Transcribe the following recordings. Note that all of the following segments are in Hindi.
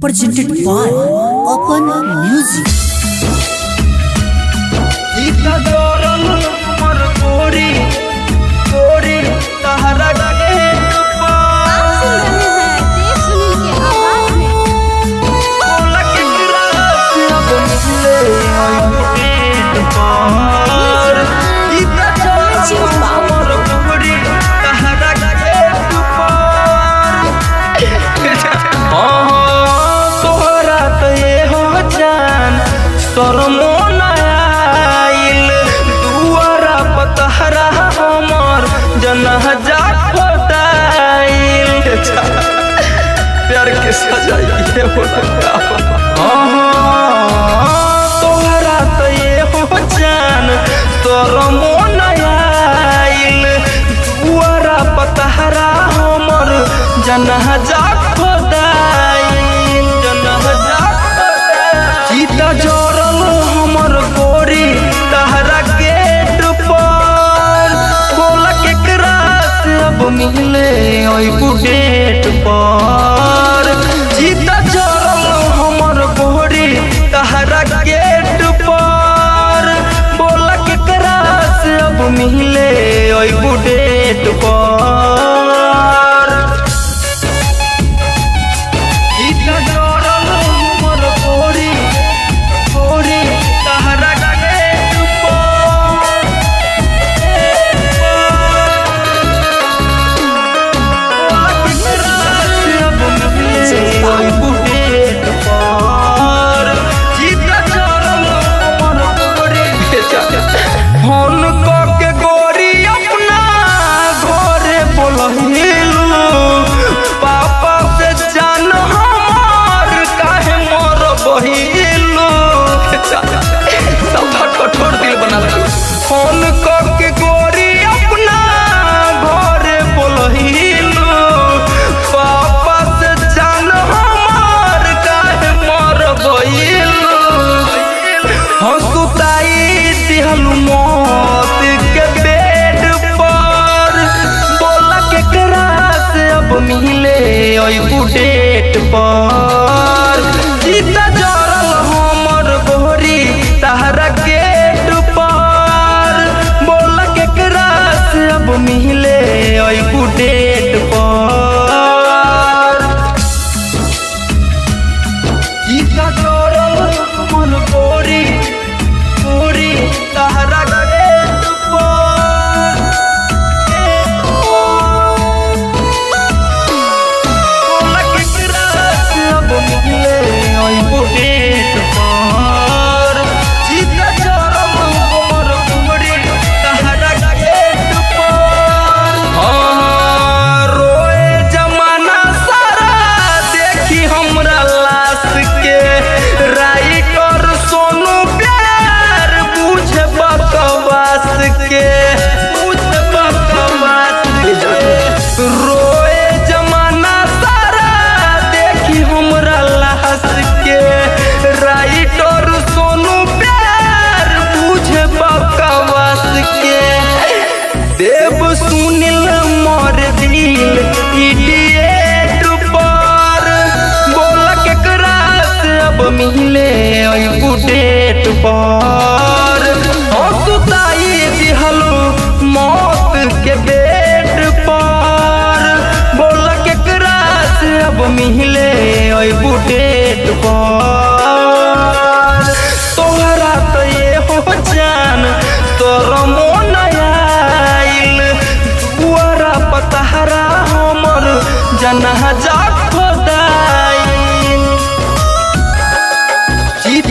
Presented by Open Music. तोर मोन आइल दुआरा पतहरा हमर जनह जा फटाइल हो तोहरा तो ये हो जान तोर मोन आइल दुआरा पतहरा हमर जनह 烈的火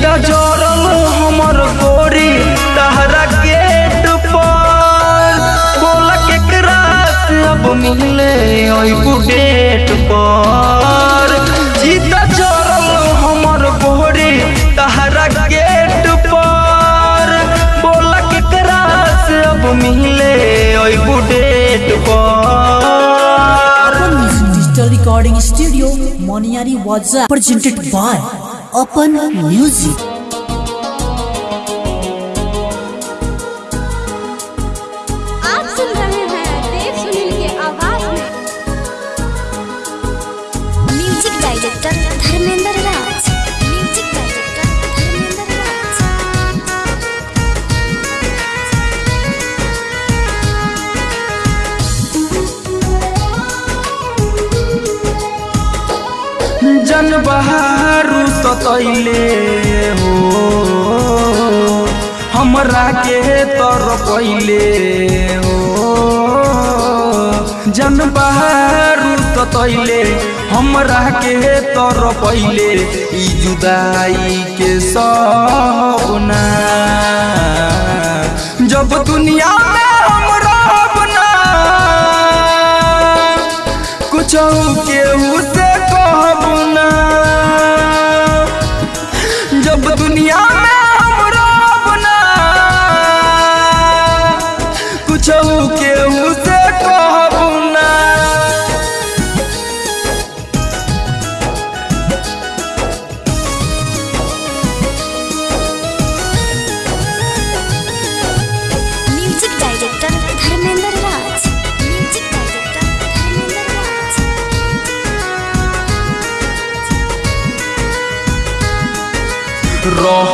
गजरल हमर गोरी, तहरा गेट पर। बोला केकरा से अब मिले अइबू डेट पर। जीता जरल हमर गोरी, तहरा गेट पर। बोला केकरा से अब मिले अइबू डेट पर। डिजिटल रिकॉर्डिंग स्टूडियो मोनियारी वाजा प्रेजेंटेड बाय open music. जन बहारू सतैले हो। हमरा के तर पहिले हो। जन बहारू सतैले हमरा के तर पहिले, ई जुदाई के सपना। जब दुनिया कुछ केहू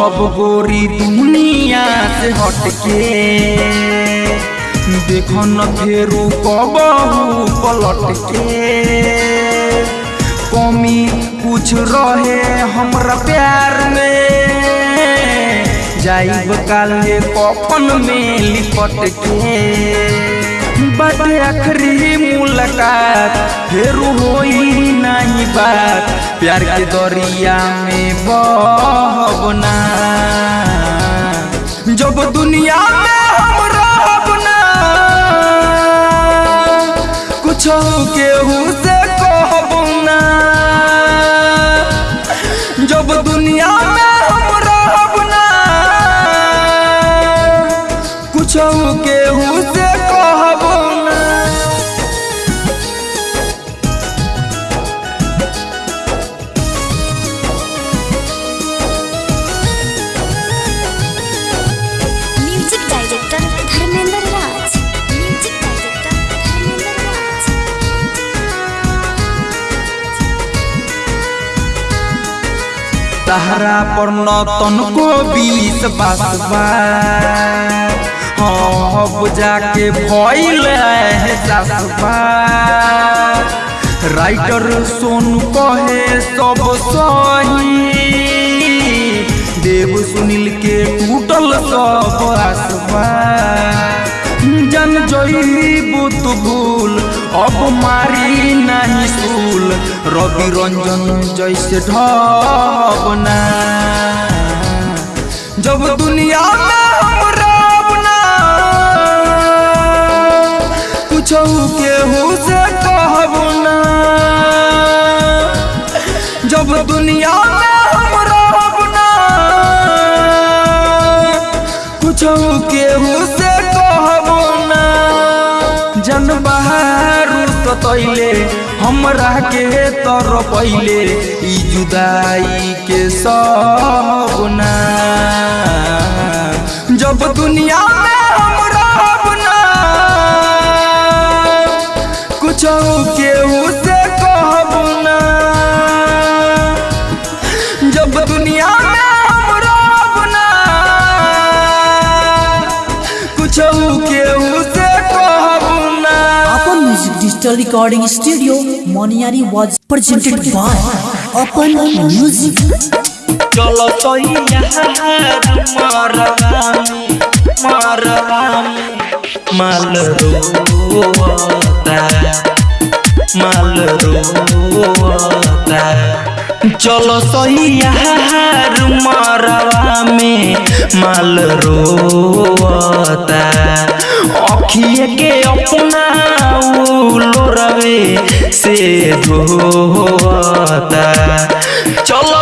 रहब गोरी दुनिया से हटके। देख न फेरू कबहू पलट कमी कुछ रहे हमरा प्यार में। जाइब काले कफन में लिपट के बाटे आखिरी मुलाकात, फिर होई नहीं बात। प्यार के दरिया में बहबना जब दुनिया में हम रहब ना, कुछ केहू से कहब तहरा पर न तनको बीस बासबा हाँ अब जाके है सासबा राइटर सोनू कहे सब सही। देव सुनील के टूटल सब आसबा जन जईबू तू भूल अब मारी नहीं सूल रवि रंजन जैसे ढबना जब दुनिया में हम रहबना कुछ केहू से कहबना सतैले हमरा के तर पहिले, ई जुदाई के सपना। जब दुनिया में हम रहबना कुछ केहू से कहबना डिजिटल रिकॉर्डिंग स्टूडियो मोनियारी वाज presented by Open Music. चलो तो माल रोता माल रोता चलो सही यार मरवा में माल रोता अखिए के अपना लोरवे से धोता चलो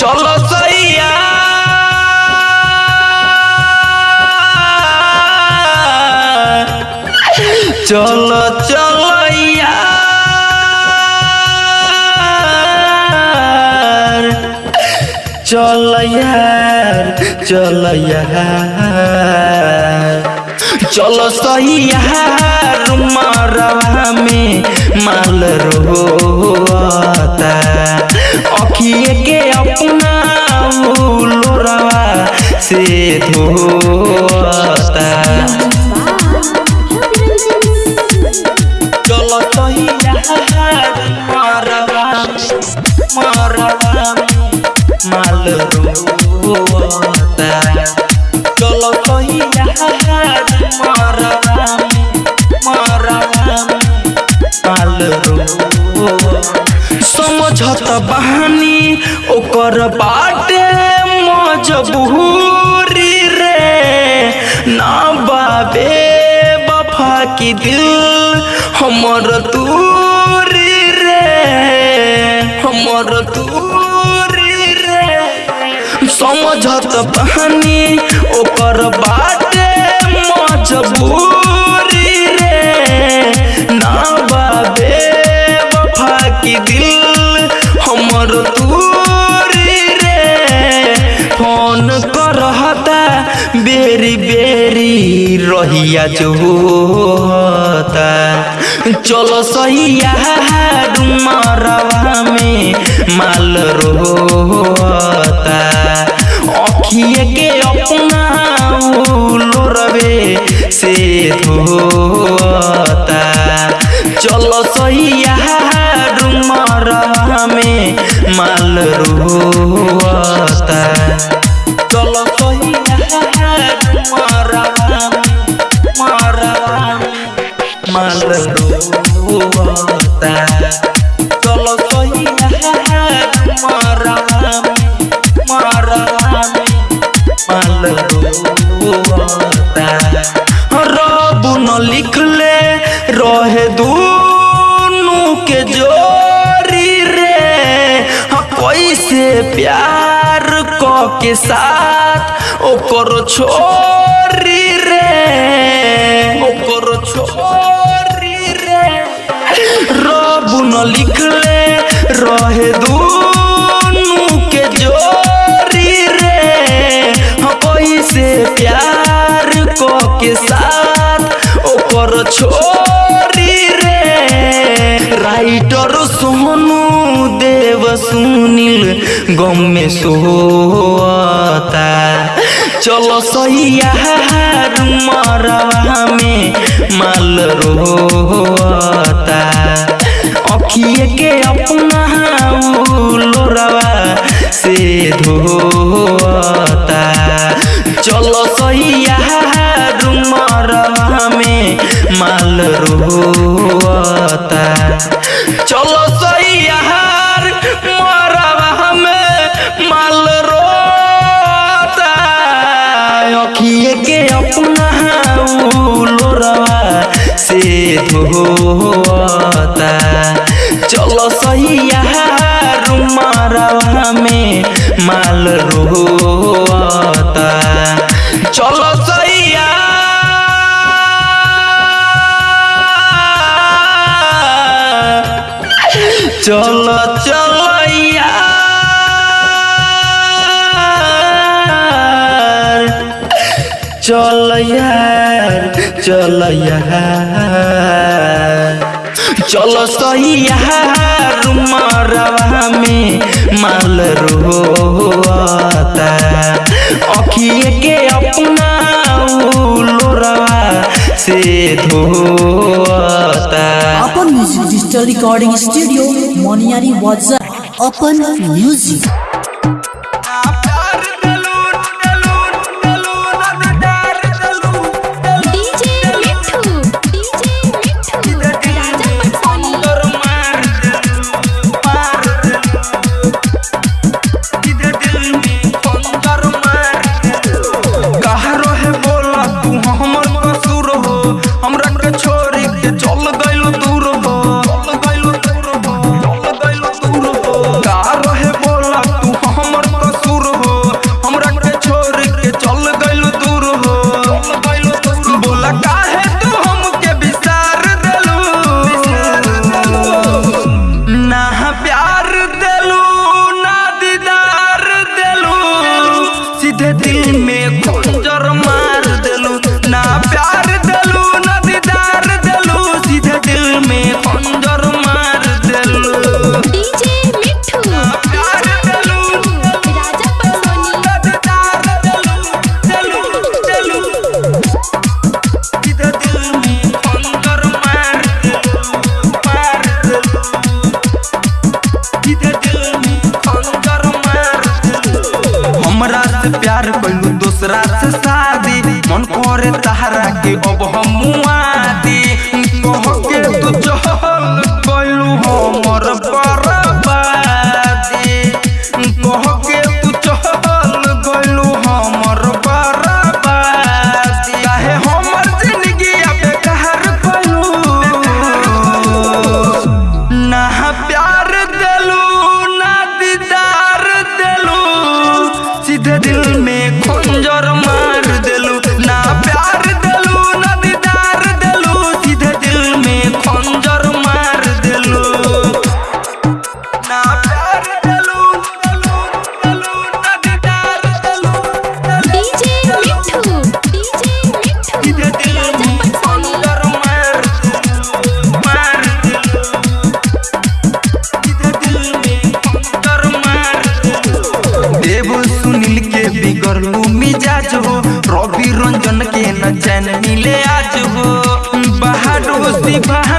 चलो सही यार चलो चलो चल चल चलो सही मरवा में माल रोता अखिए के अपना लोरवा से धोता चलो सही माल रोता समझत बहानी ओकर बाटे मजबूरी रे ना बाबे बफा की दिल हमर दूरी रे हमर दूरी रे समझत बहानी ओकर बाटे मजबूरी रे। ना बाबे वफा की दिल हमर दूरी रे। फ़ोन करहता बेरी बेरी रहिया चलो सही डुमरवा में माल रोता अखिए के अपना से धोता चलो डुमरवा में माल रोता चलो माल रोता चलो ओकर छोरी रे ओकर छोरी रे रब न लिखले रहे दूनु के जोरी रे हाँ कैसे प्यार क के साथ ओकर छोरी रे राइटर सोनू देव सुनील गम में सोता चलो सही मरवा में माल रोता अखिए के अपना लोरवा से धोता। चलो सही मरवा में माल रोता चलो सही के अपना लोरवा से धोता। चलो सही मरवा में माल रोता। चलो सही चलो चलो। चल यार, चल चलो सही यार में माल रोता। अखिए के अपना लोरवा से धोता। अपन music digital recording studio Moniyari वाजा अपन म्यूज़िक रे तहरा के अब हम मुआ दे कह के तू चल कोइलू हमर कर लूँ मिजाज हो रवि रंजन के न चैन मिले आज हो बाहर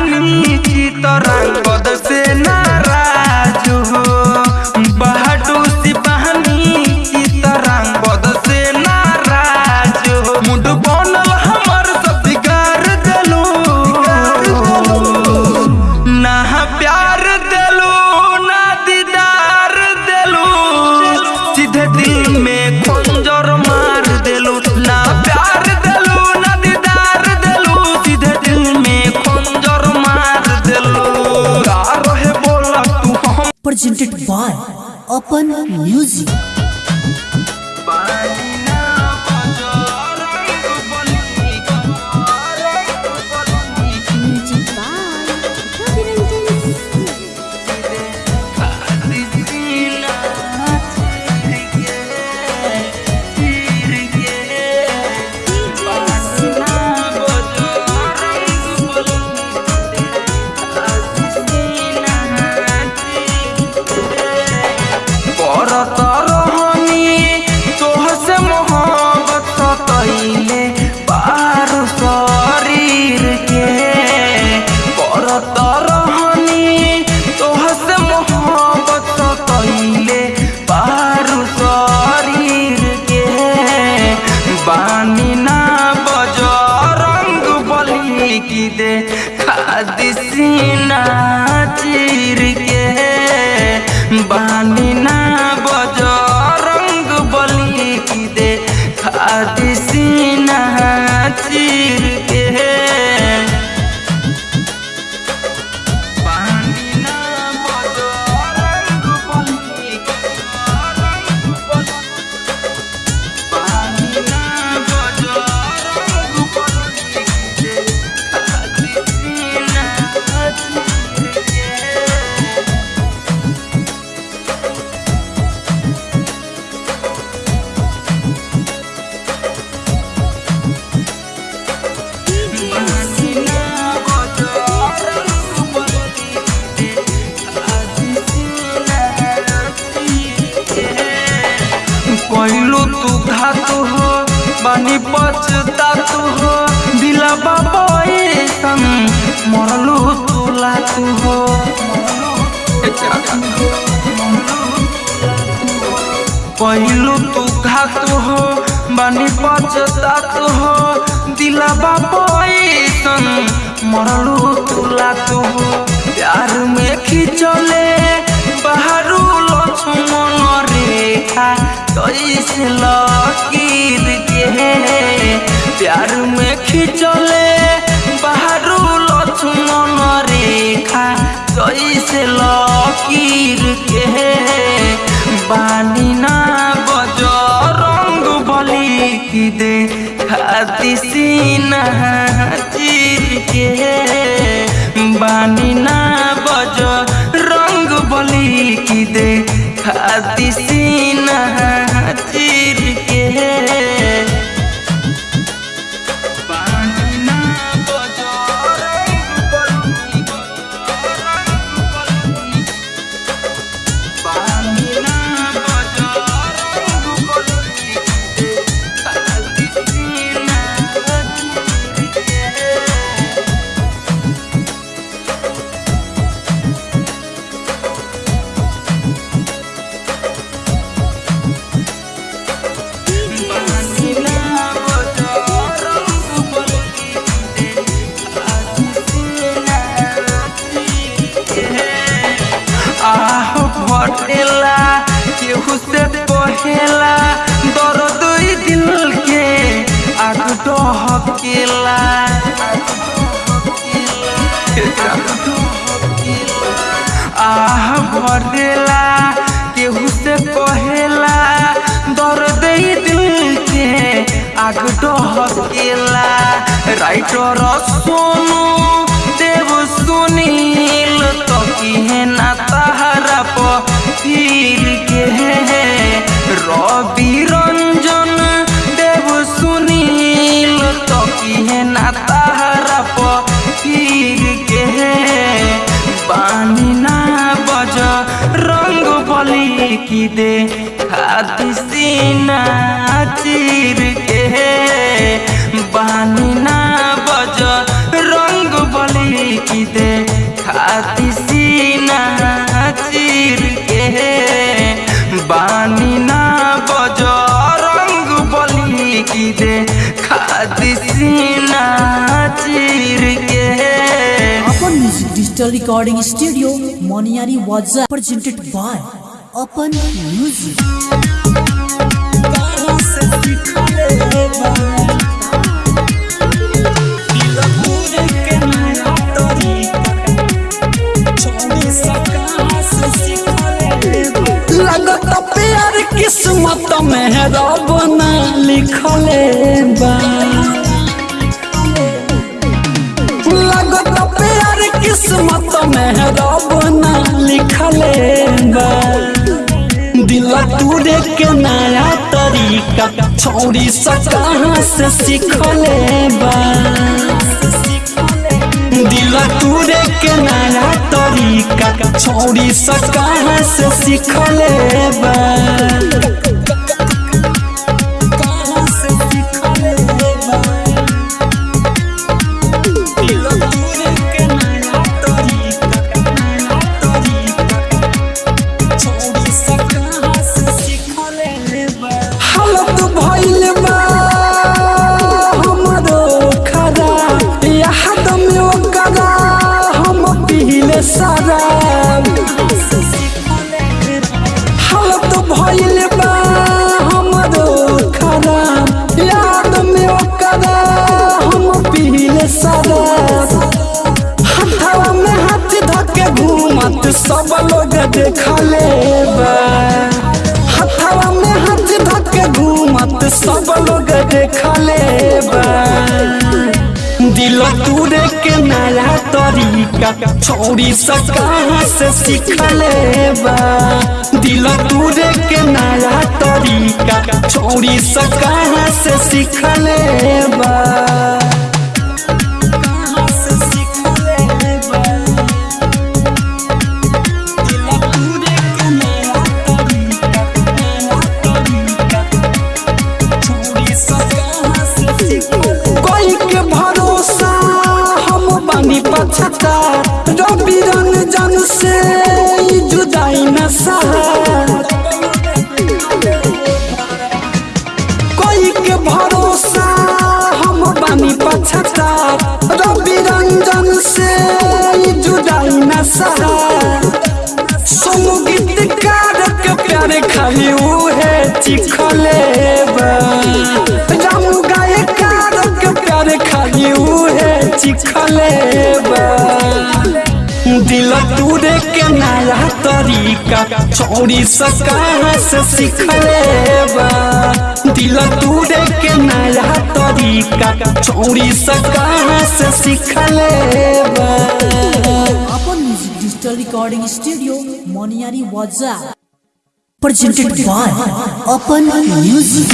Spotify. Open Music. मरलू तुला तू प्यार में खिंचले, बहरू लो सुमन रे तैस लकीर के प्यार में खिंचले, बहरू लो सुमन रेखा। तैस लकीर के बानी ना दे। खाती सीना चीर के बानी ना बजो रंग बोली की दे। खाती सीना धरेला केहू से कहेला दर्द ई दिल के आग डहकेला राइटर सोनू, देव सुनील तो की ना तहरा पीर के रवि रंजन, देव सुनील तो की ना तहरा की दे खाती सीना चीर के बानी ना बज, रंग बली की दे खाती सीना चीर के बानी ना बज, रंग बली की दे खाती सीना चीर के अपन music digital recording studio Moniyari वाजा presented by अपन म्यूज़िक किस्मत में रब लगत प्यार किस्मत में रब बा देख के नया तरीका, छोड़ी सका से सीखले बा। दिल तूरे के नया तरीका, छोड़ी सका से सीखले बा। दिल तूरे के नया तरीका, छोड़ी सब कहाँ से सीखले बा दिल तुरे के नया तरीका, छोड़ी सब कहाँ से सीखले बा बानी पछता रवि रंजन से जुदाई न कोई के भरोसा हम बानी पछता रवि रंजन से जुदाई न सहत संगीतकार के खाली उहे चिखले। बा दिल तूरे के नया तरीका छौरी सा कहाँ से सीखले दिल तूरे के नया तरीका छौरी सा कहाँ से सीखले अपन music digital recording studio Moniyari वाजा presented by अपन म्यूज़िक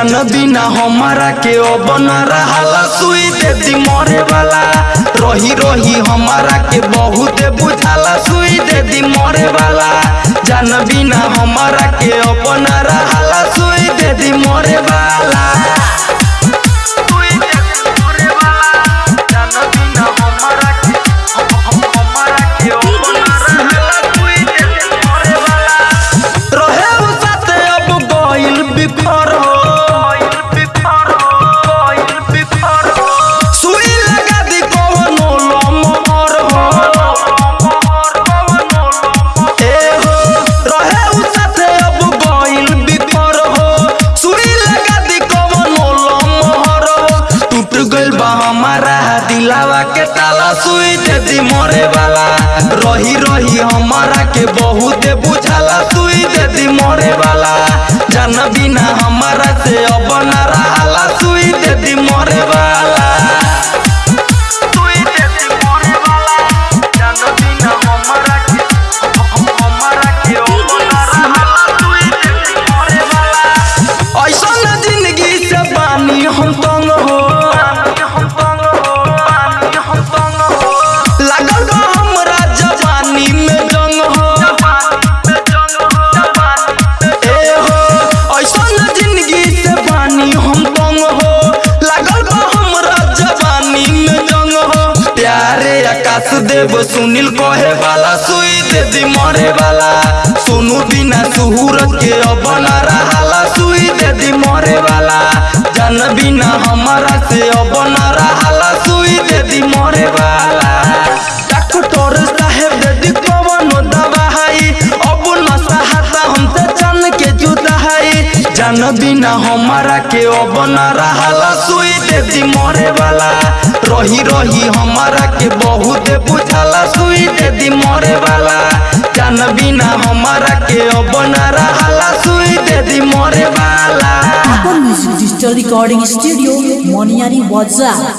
जान बिना हमारा के बना रहा सुई दे दी मरे वाला। रही रही हमारा के बहुत बुझाला सुई दे दी मरे वाला। जान बिना हमारा के बना रहा सुई दे दी मरे वाला। देव सुनील कहे वाला सुई दे दी मरे वाला सुनु बिना सुहूर के अब ना रहाला, सुई दे दी मरे वाला जान बिना हमारा से अब ना रहाला, सुई दे दी मरे वाला डॉक्टर जान बिना हमारा के अब रहा सुई दे दी मरे वाला रही रही हमारा के बहुत बुझाला सुई दे दी मरे वाला जान बिना हमारा के अब रहा सुई दे दी मरे वाला रिकॉर्डिंग स्टूडियो मोनियारी वाजा